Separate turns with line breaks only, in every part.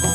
novo.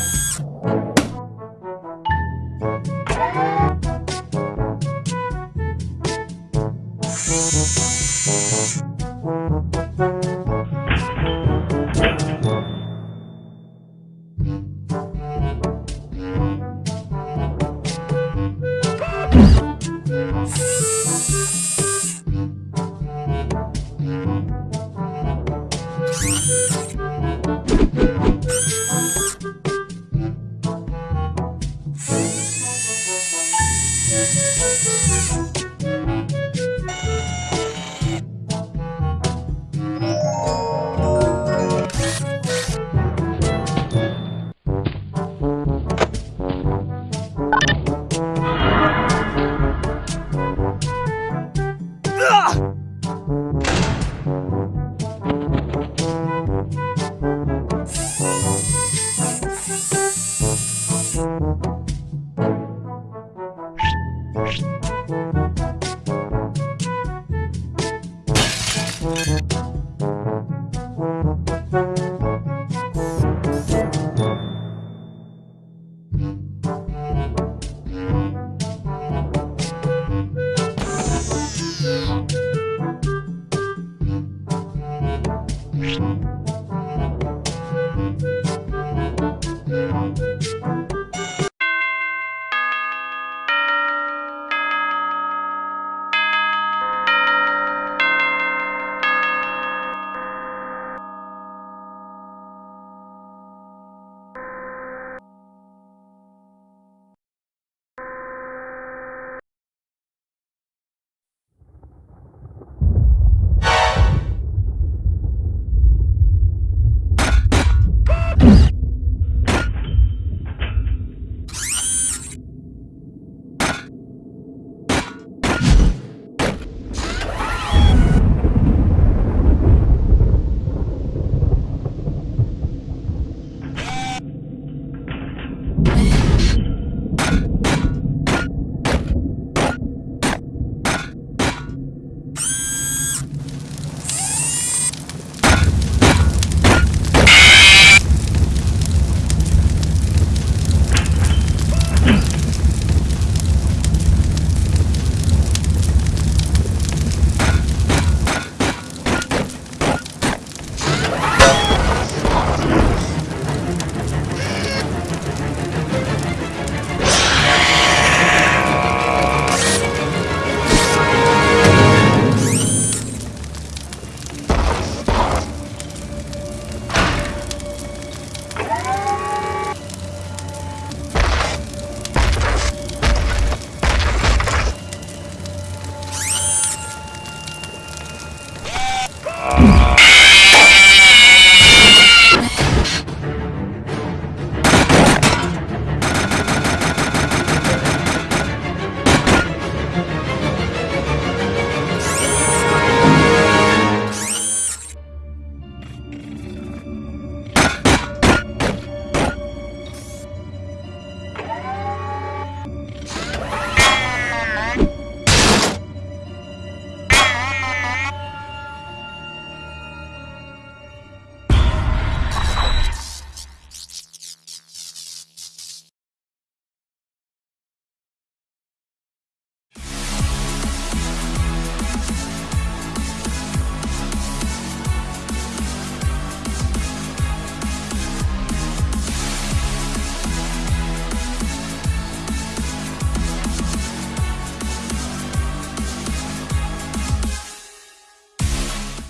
Uh...